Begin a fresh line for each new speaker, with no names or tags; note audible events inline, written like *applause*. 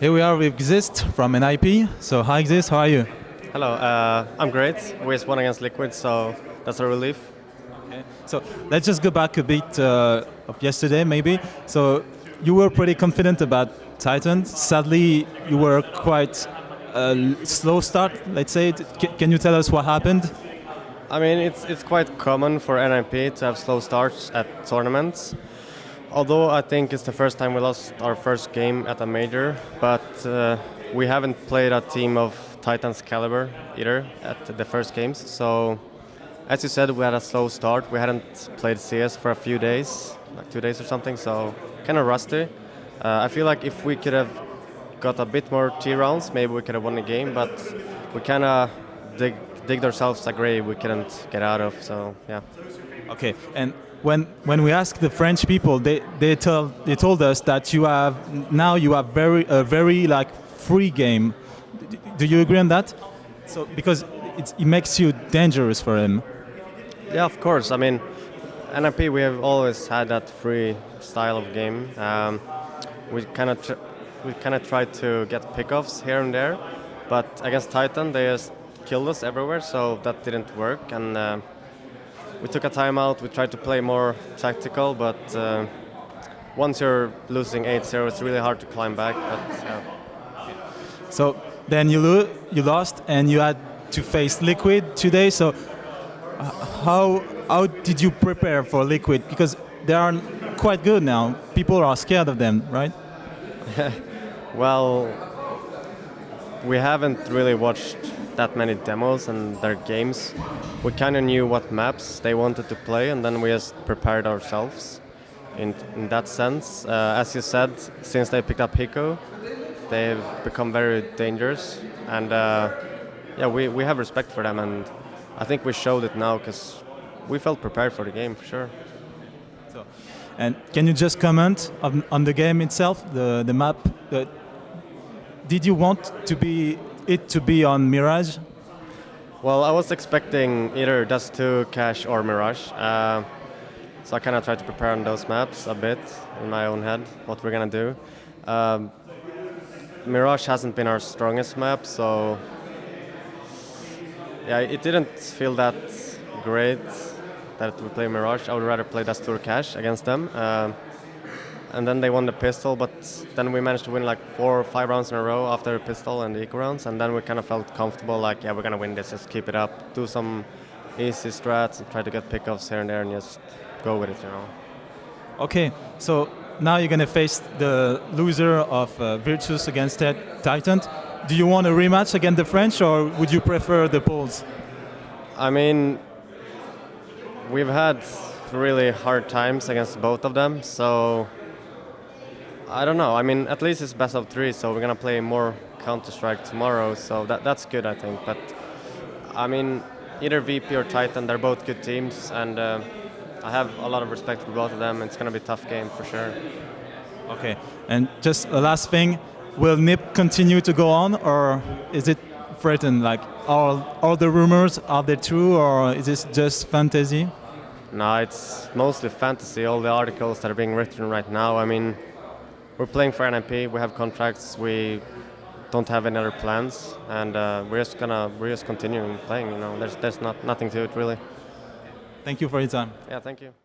Here we are with Xizt from NIP. So hi Xizt, how are you?
Hello, uh, I'm great. We just won against Liquid, so that's a relief.
Okay. So let's just go back a bit uh, of yesterday maybe. So you were pretty confident about Titan. Sadly, you were quite a slow start, let's say. Can you tell us what happened?
I mean, it's, it's quite common for NIP to have slow starts at tournaments. Although I think it's the first time we lost our first game at a major, but uh, we haven't played a team of Titans caliber either at the first games. So, as you said, we had a slow start. We hadn't played CS for a few days, like two days or something, so kind of rusty. Uh, I feel like if we could have got a bit more T rounds, maybe we could have won the game, but we kind of dig, digged ourselves a grave we couldn't get out of, so yeah.
Okay, and when when we ask the French people, they they tell they told us that you have now you have very a very like free game. Do you agree on that? So because it makes you dangerous for him.
Yeah, of course. I mean, NIP we have always had that free style of game. Um, we kind of we kind of tried to get pickoffs here and there, but against Titan they just killed us everywhere, so that didn't work and. Uh, we took a timeout. We tried to play more tactical, but uh, once you're losing 8-0, it's really hard to climb back. But, yeah.
So then you lo you lost, and you had to face Liquid today. So uh, how how did you prepare for Liquid? Because they are quite good now. People are scared of them, right? *laughs*
well, we haven't really watched that many demos and their games. We kind of knew what maps they wanted to play, and then we just prepared ourselves. In, in that sense, uh, as you said, since they picked up Hiko, they've become very dangerous, and uh, yeah, we, we have respect for them, and I think we showed it now because we felt prepared for the game for sure.
So, and can you just comment on, on the game itself, the the map? The, did you want to be it to be on Mirage?
Well, I was expecting either Dust 2, Cache, or Mirage. Uh, so I kind of tried to prepare on those maps a bit in my own head, what we're going to do. Um, Mirage hasn't been our strongest map, so yeah, it didn't feel that great that we play Mirage. I would rather play Dust 2 or Cache against them. Uh, and then they won the pistol, but then we managed to win like four or five rounds in a row after the pistol and the eco rounds, and then we kind of felt comfortable, like, yeah, we're gonna win this, just keep it up, do some easy strats, and try to get pickoffs here and there, and just go with it, you know.
Okay, so now you're gonna face the loser of uh, Virtus against Titan. Do you want a rematch against the French, or would you prefer the Poles?
I mean, we've had really hard times against both of them, so I don't know. I mean, at least it's best of three, so we're gonna play more Counter Strike tomorrow. So that that's good, I think. But I mean, either VP or Titan, they're both good teams, and uh, I have a lot of respect for both of them. It's gonna be a tough game for sure.
Okay, and just a last thing: Will NIP continue to go on, or is it threatened? Like, all all the rumors are they true, or is this just fantasy?
No, it's mostly fantasy. All the articles that are being written right now. I mean we're playing for NIP. We have contracts. We don't have any other plans, and uh, we're just gonna we're just continuing playing. You know, there's there's not nothing to it really.
Thank you for your time.
Yeah, thank you.